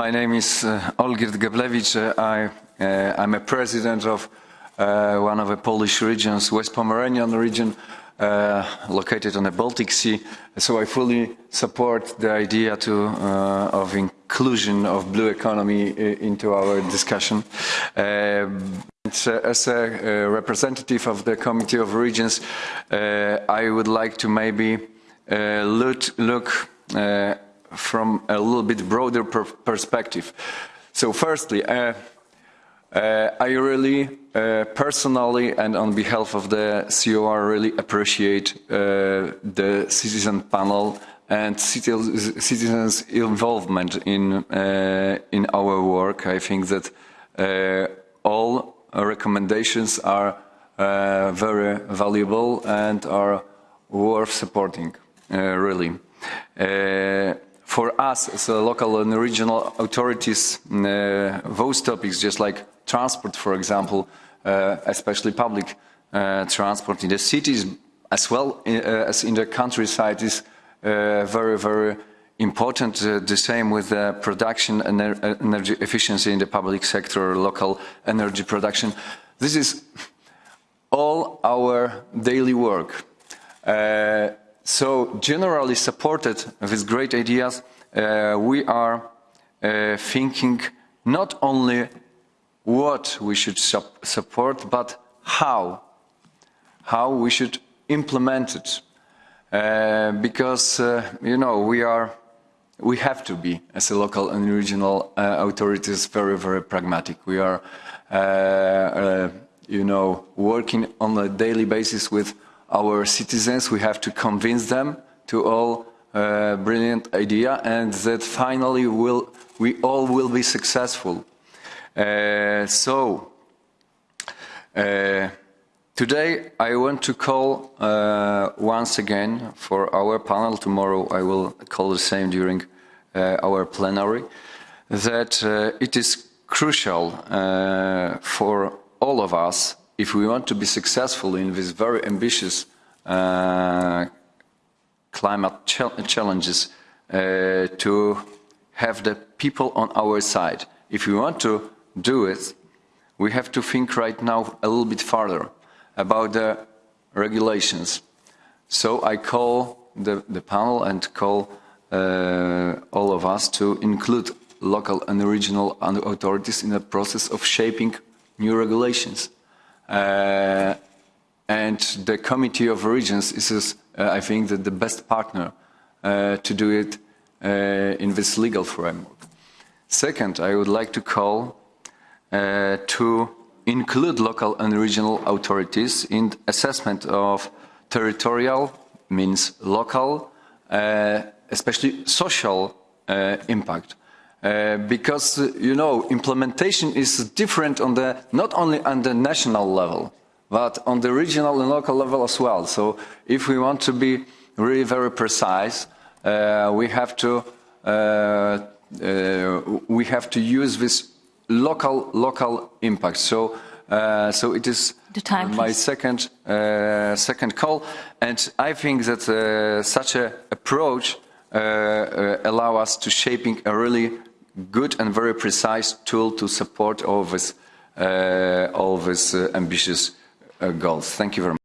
my name is uh, Olgierd Geblewicz. Uh, I, uh, I'm a president of uh, one of the Polish regions, West Pomeranian region, uh, located on the Baltic Sea. So I fully support the idea to, uh, of inclusion of blue economy into our discussion. as a representative of the Committee of Regions, I would like to maybe look, look from a little bit broader per perspective. So firstly, uh, uh, I really uh, personally and on behalf of the COR really appreciate uh, the citizen panel and citizens' involvement in, uh, in our work. I think that uh, all recommendations are very valuable and are worth supporting, really for us as local and regional authorities, uh, those topics, just like transport, for example, uh, especially public uh, transport in the cities as well uh, as in the countryside is uh, very, very important. Uh, the same with production and energy efficiency in the public sector, local energy production. This is all our daily work. So generally supported with great ideas, uh, we are uh, thinking not only what we should su support, but how, how we should implement it. Uh, because, uh, you know, we are, we have to be, as a local and regional uh, authorities, very, very pragmatic. We are, uh, you know, working on a daily basis with our citizens. We have to convince them to all uh, brilliant idea and that finally will, we all will be successful. Uh, so, uh, today I want to call uh, once again for our panel, tomorrow I will call the same during uh, our plenary, that uh, it is crucial for all of us if we want to be successful in these very ambitious uh, climate ch challenges, uh, to have the people on our side. If we want to do it, we have to think right now a little bit further about the regulations. So I call the, the panel and call uh, all of us to include local and regional authorities in the process of shaping new regulations. Uh, and the Committee of Regions is, uh, I think, the, the best partner uh, to do it uh, in this legal framework. Second, I would like to call to include local and regional authorities in assessment of territorial, means local, especially social impact. Uh, because uh, you know implementation is different on the not only on the national level but on the regional and local level as well. So if we want to be really very precise uh, we have to uh, uh, we have to use this local local impact. So so it is time, my second second call. And I think that such an approach allow us to shaping a really good and very precise tool to support all of uh, all these uh, ambitious uh, goals. Thank you very much.